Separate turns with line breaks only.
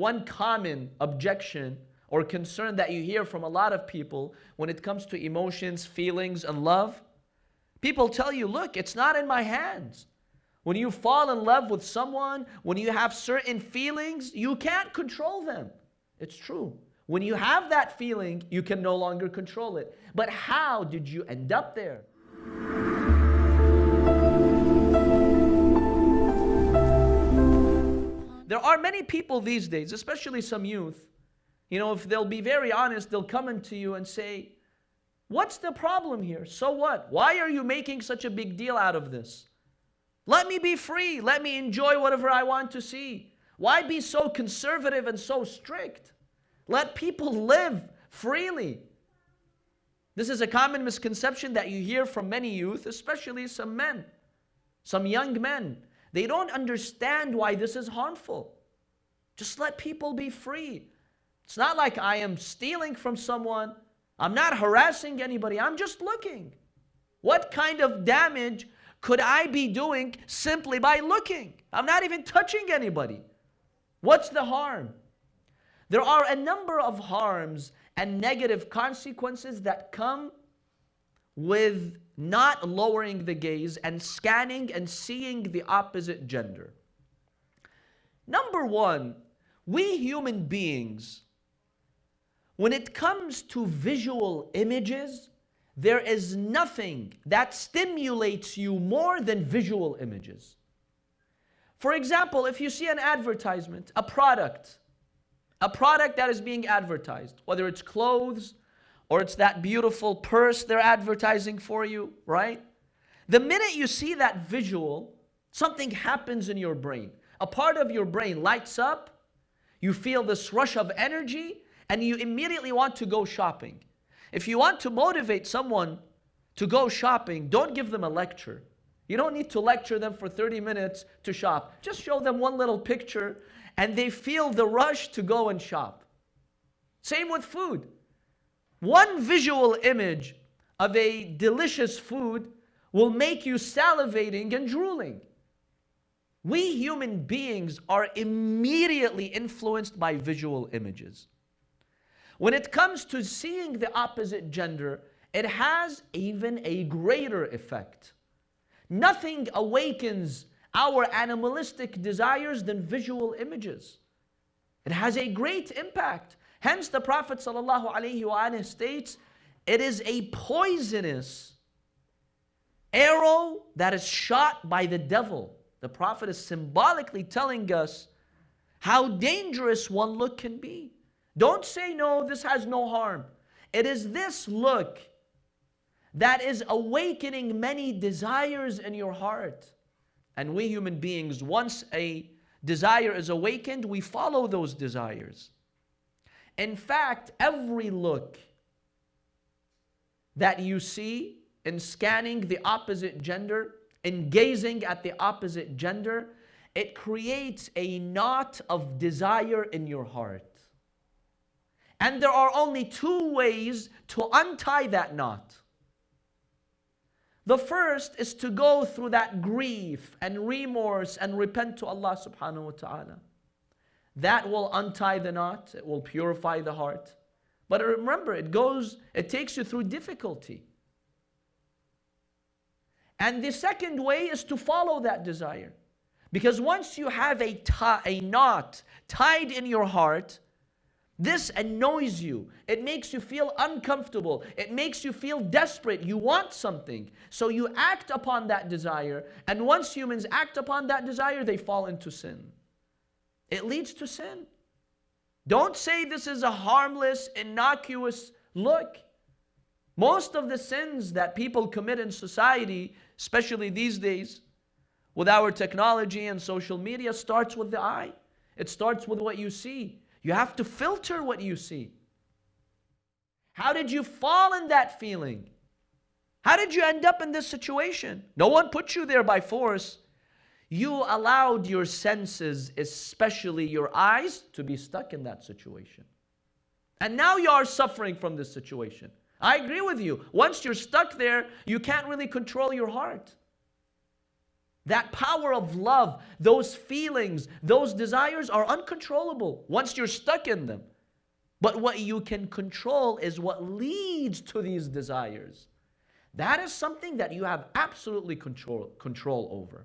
one common objection or concern that you hear from a lot of people when it comes to emotions, feelings, and love. People tell you, look, it's not in my hands. When you fall in love with someone, when you have certain feelings, you can't control them. It's true. When you have that feeling, you can no longer control it. But how did you end up there? There are many people these days, especially some youth, you know, if they'll be very honest, they'll come into you and say, What's the problem here? So what? Why are you making such a big deal out of this? Let me be free. Let me enjoy whatever I want to see. Why be so conservative and so strict? Let people live freely. This is a common misconception that you hear from many youth, especially some men, some young men. They don't understand why this is harmful. Just let people be free. It's not like I am stealing from someone. I'm not harassing anybody. I'm just looking. What kind of damage could I be doing simply by looking? I'm not even touching anybody. What's the harm? There are a number of harms and negative consequences that come with not lowering the gaze and scanning and seeing the opposite gender. Number one, we human beings, when it comes to visual images, there is nothing that stimulates you more than visual images. For example, if you see an advertisement, a product, a product that is being advertised, whether it's clothes, or it's that beautiful purse they're advertising for you, right? The minute you see that visual, something happens in your brain. A part of your brain lights up, you feel this rush of energy, and you immediately want to go shopping. If you want to motivate someone to go shopping, don't give them a lecture. You don't need to lecture them for 30 minutes to shop. Just show them one little picture and they feel the rush to go and shop. Same with food. One visual image of a delicious food will make you salivating and drooling. We human beings are immediately influenced by visual images. When it comes to seeing the opposite gender, it has even a greater effect. Nothing awakens our animalistic desires than visual images. It has a great impact. Hence the Prophet ﷺ states, it is a poisonous arrow that is shot by the devil. The Prophet is symbolically telling us how dangerous one look can be. Don't say, no, this has no harm. It is this look that is awakening many desires in your heart. And we human beings, once a desire is awakened, we follow those desires. In fact, every look that you see in scanning the opposite gender, in gazing at the opposite gender, it creates a knot of desire in your heart. And there are only two ways to untie that knot. The first is to go through that grief and remorse and repent to Allah subhanahu wa ta'ala. That will untie the knot, it will purify the heart. But remember, it goes, it takes you through difficulty. And the second way is to follow that desire. Because once you have a, a knot tied in your heart, this annoys you. It makes you feel uncomfortable. It makes you feel desperate. You want something. So you act upon that desire. And once humans act upon that desire, they fall into sin. It leads to sin. Don't say this is a harmless, innocuous look. Most of the sins that people commit in society, especially these days, with our technology and social media, starts with the eye. It starts with what you see. You have to filter what you see. How did you fall in that feeling? How did you end up in this situation? No one put you there by force. You allowed your senses, especially your eyes, to be stuck in that situation. And now you are suffering from this situation. I agree with you. Once you're stuck there, you can't really control your heart. That power of love, those feelings, those desires are uncontrollable once you're stuck in them. But what you can control is what leads to these desires. That is something that you have absolutely control, control over.